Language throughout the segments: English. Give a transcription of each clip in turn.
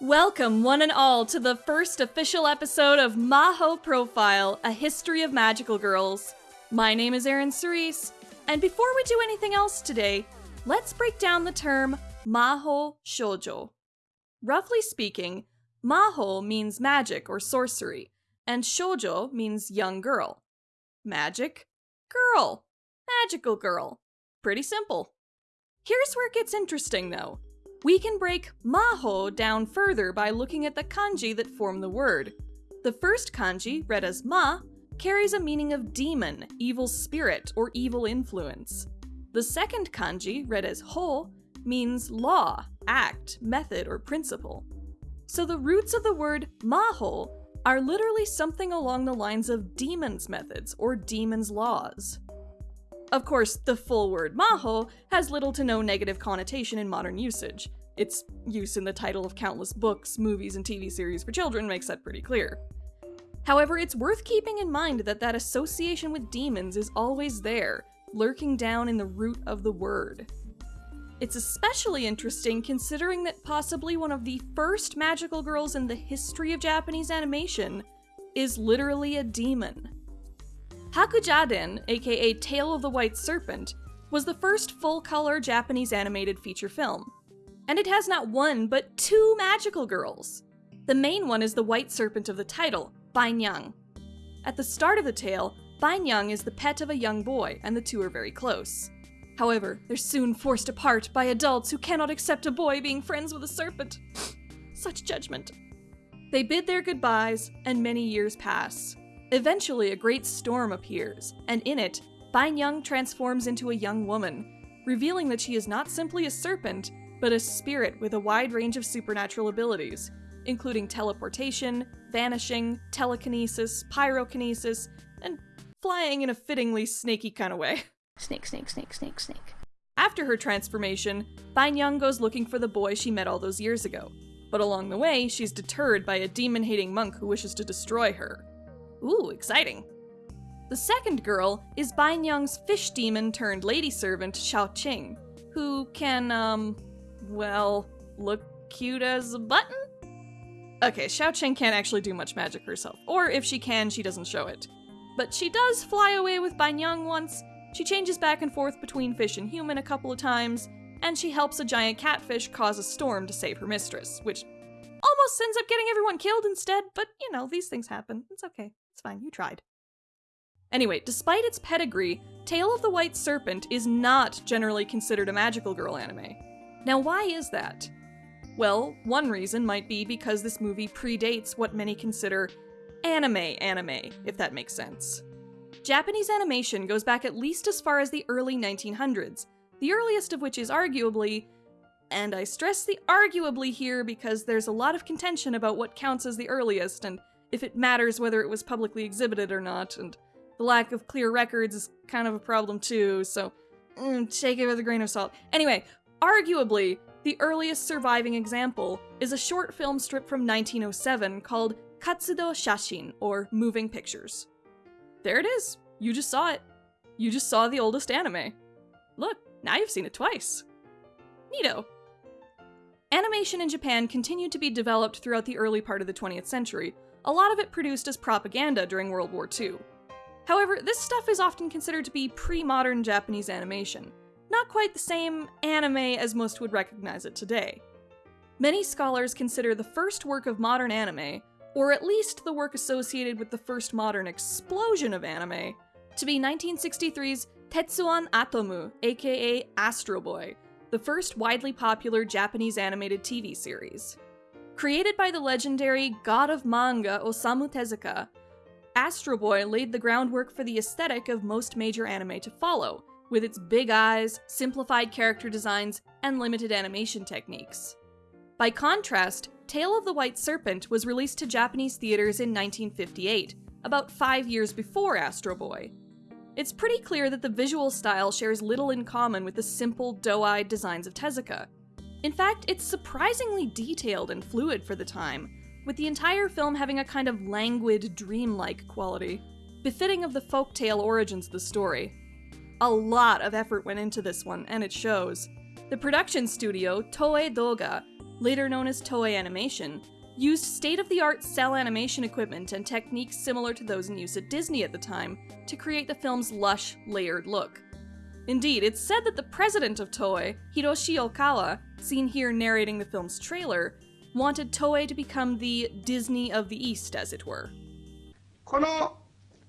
Welcome, one and all, to the first official episode of Maho Profile, a history of magical girls. My name is Erin Cerise, and before we do anything else today, let's break down the term Maho Shoujo. Roughly speaking, Maho means magic or sorcery, and Shoujo means young girl. Magic, girl, magical girl. Pretty simple. Here's where it gets interesting though. We can break maho down further by looking at the kanji that form the word. The first kanji, read as ma, carries a meaning of demon, evil spirit, or evil influence. The second kanji, read as ho, means law, act, method, or principle. So the roots of the word maho are literally something along the lines of demon's methods or demon's laws. Of course, the full word maho has little to no negative connotation in modern usage. Its use in the title of countless books, movies, and TV series for children makes that pretty clear. However, it's worth keeping in mind that that association with demons is always there, lurking down in the root of the word. It's especially interesting considering that possibly one of the first magical girls in the history of Japanese animation is literally a demon. Hakujaden, aka Tale of the White Serpent, was the first full-color Japanese animated feature film. And it has not one, but two magical girls. The main one is the White Serpent of the title, Bainyang. At the start of the tale, Bainyang is the pet of a young boy, and the two are very close. However, they're soon forced apart by adults who cannot accept a boy being friends with a serpent. Such judgment. They bid their goodbyes, and many years pass. Eventually, a great storm appears, and in it, Bainyang transforms into a young woman, revealing that she is not simply a serpent, but a spirit with a wide range of supernatural abilities, including teleportation, vanishing, telekinesis, pyrokinesis, and flying in a fittingly snaky kind of way. Snake, snake, snake, snake, snake. After her transformation, Bainyang goes looking for the boy she met all those years ago. But along the way, she's deterred by a demon-hating monk who wishes to destroy her. Ooh, exciting. The second girl is Bainyang's fish demon turned lady servant, Xiao Qing, who can, um, well, look cute as a button? Okay, Xiao Qing can't actually do much magic herself, or if she can, she doesn't show it. But she does fly away with Bainyang once, she changes back and forth between fish and human a couple of times, and she helps a giant catfish cause a storm to save her mistress, which almost ends up getting everyone killed instead, but you know, these things happen. It's okay. Fine. You tried. Anyway, despite its pedigree, Tale of the White Serpent is not generally considered a magical girl anime. Now, why is that? Well, one reason might be because this movie predates what many consider anime anime, if that makes sense. Japanese animation goes back at least as far as the early 1900s, the earliest of which is arguably, and I stress the arguably here because there's a lot of contention about what counts as the earliest and if it matters whether it was publicly exhibited or not, and the lack of clear records is kind of a problem too, so mm, take it with a grain of salt. Anyway, arguably, the earliest surviving example is a short film strip from 1907 called Katsudo Shashin, or Moving Pictures. There it is. You just saw it. You just saw the oldest anime. Look, now you've seen it twice. Neato. Animation in Japan continued to be developed throughout the early part of the 20th century, a lot of it produced as propaganda during World War II. However, this stuff is often considered to be pre-modern Japanese animation, not quite the same anime as most would recognize it today. Many scholars consider the first work of modern anime, or at least the work associated with the first modern explosion of anime, to be 1963's Tetsuwan Atomu, aka Astro Boy, the first widely popular Japanese animated TV series. Created by the legendary god of manga Osamu Tezuka, Astro Boy laid the groundwork for the aesthetic of most major anime to follow, with its big eyes, simplified character designs, and limited animation techniques. By contrast, Tale of the White Serpent was released to Japanese theaters in 1958, about five years before Astro Boy. It's pretty clear that the visual style shares little in common with the simple, doe-eyed designs of Tezuka, in fact, it's surprisingly detailed and fluid for the time, with the entire film having a kind of languid, dreamlike quality, befitting of the folktale origins of the story. A lot of effort went into this one, and it shows. The production studio, Toei Doga, later known as Toei Animation, used state-of-the-art cel animation equipment and techniques similar to those in use at Disney at the time to create the film's lush, layered look. Indeed, it's said that the president of Toei, Hiroshi Okawa, seen here narrating the film's trailer, wanted Toei to become the Disney of the East, as it were. この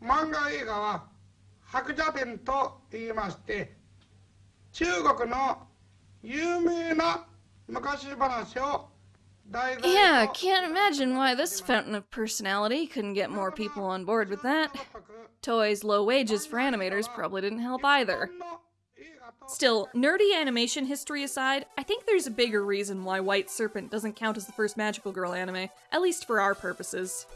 漫画映画は白蛇伝と言いまして中国の有名な昔話を yeah, can't imagine why this fountain of personality couldn't get more people on board with that. Toei's low wages for animators probably didn't help either. Still, nerdy animation history aside, I think there's a bigger reason why White Serpent doesn't count as the first magical girl anime, at least for our purposes.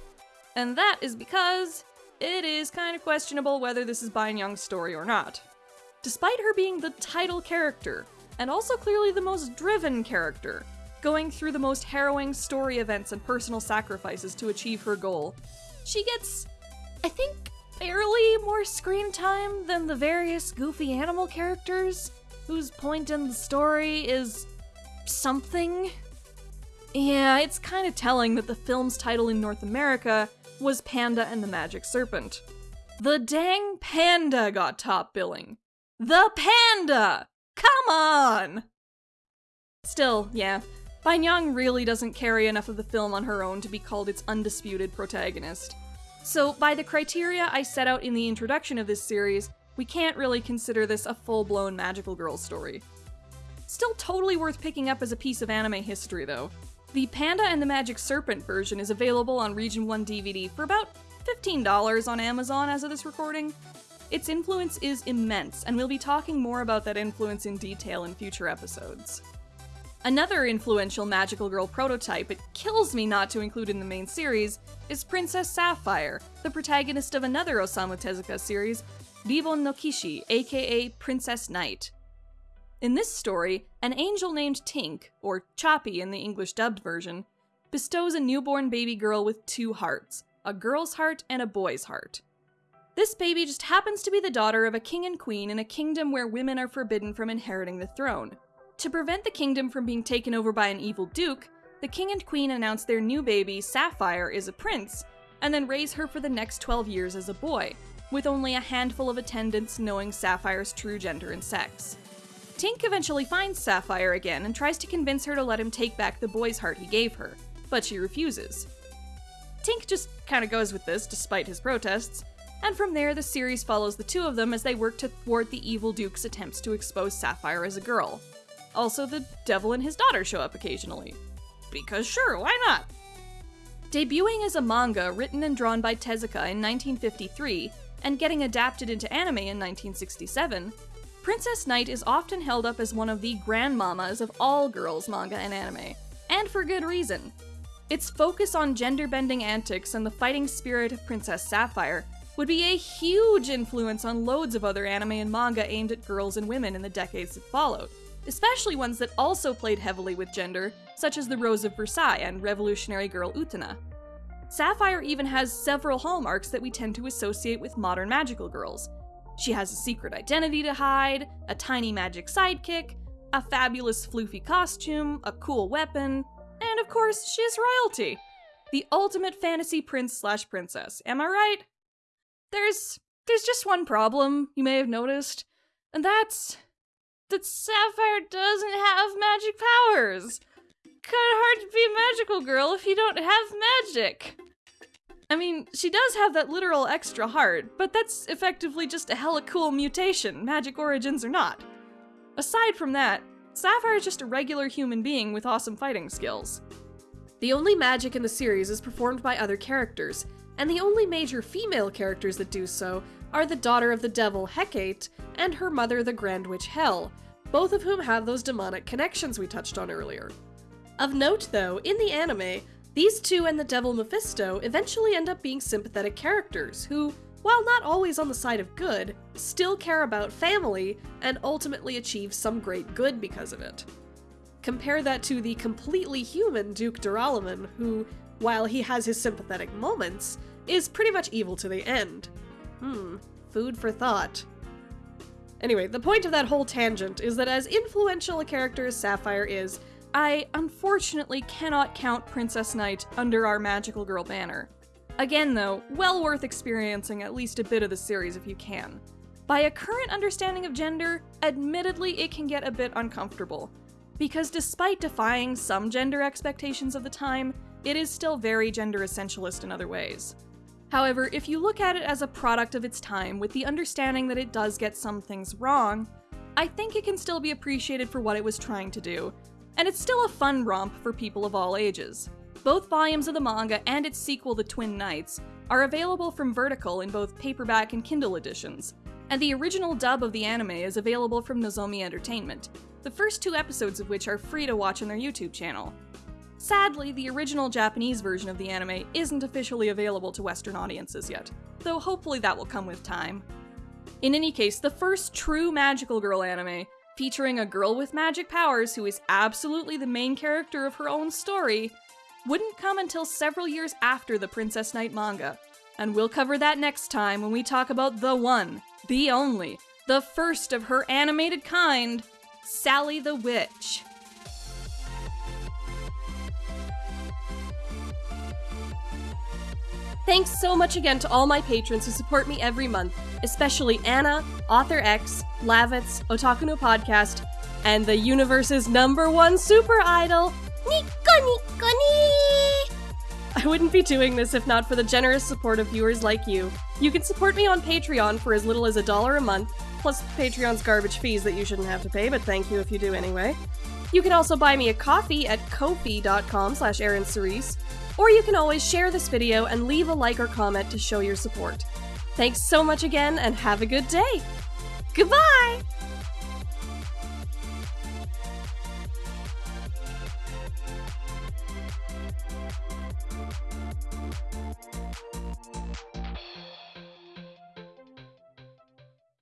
And that is because it is kind of questionable whether this is Bainyang's story or not. Despite her being the title character, and also clearly the most driven character, going through the most harrowing story events and personal sacrifices to achieve her goal, she gets, I think, barely more screen time than the various goofy animal characters whose point in the story is something. Yeah, it's kind of telling that the film's title in North America was Panda and the Magic Serpent. The dang panda got top billing. The panda! Come on! Still, yeah, Bainyang really doesn't carry enough of the film on her own to be called its undisputed protagonist. So, by the criteria I set out in the introduction of this series, we can't really consider this a full blown magical girl story. Still totally worth picking up as a piece of anime history, though. The Panda and the Magic Serpent version is available on Region 1 DVD for about $15 on Amazon as of this recording. Its influence is immense, and we'll be talking more about that influence in detail in future episodes. Another influential magical girl prototype it kills me not to include in the main series is Princess Sapphire, the protagonist of another Osamu Tezuka series, Ribon no Kishi, aka Princess Knight. In this story, an angel named Tink, or Choppy in the English dubbed version, bestows a newborn baby girl with two hearts a girl's heart and a boy's heart. This baby just happens to be the daughter of a king and queen in a kingdom where women are forbidden from inheriting the throne. To prevent the kingdom from being taken over by an evil duke, the king and queen announce their new baby, Sapphire, is a prince, and then raise her for the next 12 years as a boy, with only a handful of attendants knowing Sapphire's true gender and sex. Tink eventually finds Sapphire again and tries to convince her to let him take back the boy's heart he gave her, but she refuses. Tink just kind of goes with this despite his protests, and from there the series follows the two of them as they work to thwart the evil Duke's attempts to expose Sapphire as a girl. Also, the devil and his daughter show up occasionally. Because sure, why not? Debuting as a manga written and drawn by Tezuka in 1953 and getting adapted into anime in 1967, Princess Knight is often held up as one of the grandmamas of all girls manga and anime, and for good reason. Its focus on gender bending antics and the fighting spirit of Princess Sapphire would be a huge influence on loads of other anime and manga aimed at girls and women in the decades that followed, especially ones that also played heavily with gender, such as The Rose of Versailles and Revolutionary Girl Utena. Sapphire even has several hallmarks that we tend to associate with modern magical girls. She has a secret identity to hide, a tiny magic sidekick, a fabulous floofy costume, a cool weapon, and of course, she's royalty. The ultimate fantasy prince slash princess. Am I right? There's there's just one problem you may have noticed, and that's that Sapphire doesn't have magic powers. Kinda hard to be a magical girl if you don't have magic. I mean, she does have that literal extra heart, but that's effectively just a hella cool mutation, magic origins or not. Aside from that, Sapphire is just a regular human being with awesome fighting skills. The only magic in the series is performed by other characters, and the only major female characters that do so are the daughter of the devil Hecate and her mother the Grand Witch Hel, both of whom have those demonic connections we touched on earlier. Of note, though, in the anime, these two and the devil Mephisto eventually end up being sympathetic characters who, while not always on the side of good, still care about family and ultimately achieve some great good because of it. Compare that to the completely human Duke Duralumin, who, while he has his sympathetic moments, is pretty much evil to the end. Hmm, food for thought. Anyway, the point of that whole tangent is that as influential a character as Sapphire is, I unfortunately cannot count Princess Knight under our Magical Girl banner. Again, though, well worth experiencing at least a bit of the series if you can. By a current understanding of gender, admittedly it can get a bit uncomfortable, because despite defying some gender expectations of the time, it is still very gender essentialist in other ways. However, if you look at it as a product of its time with the understanding that it does get some things wrong, I think it can still be appreciated for what it was trying to do, and it's still a fun romp for people of all ages. Both volumes of the manga and its sequel, The Twin Knights, are available from Vertical in both paperback and Kindle editions, and the original dub of the anime is available from Nozomi Entertainment, the first two episodes of which are free to watch on their YouTube channel. Sadly, the original Japanese version of the anime isn't officially available to Western audiences yet, though hopefully that will come with time. In any case, the first true magical girl anime, featuring a girl with magic powers who is absolutely the main character of her own story, wouldn't come until several years after the Princess Knight manga. And we'll cover that next time when we talk about the one, the only, the first of her animated kind, Sally the Witch. Thanks so much again to all my patrons who support me every month, especially Anna, Author X, Lavitz, Otaku no Podcast, and the universe's number one super idol, Nico Nico Ni! I wouldn't be doing this if not for the generous support of viewers like you. You can support me on Patreon for as little as a dollar a month, plus Patreon's garbage fees that you shouldn't have to pay, but thank you if you do anyway. You can also buy me a coffee at ko-fi.com slash Cerise, or you can always share this video and leave a like or comment to show your support. Thanks so much again, and have a good day! Goodbye!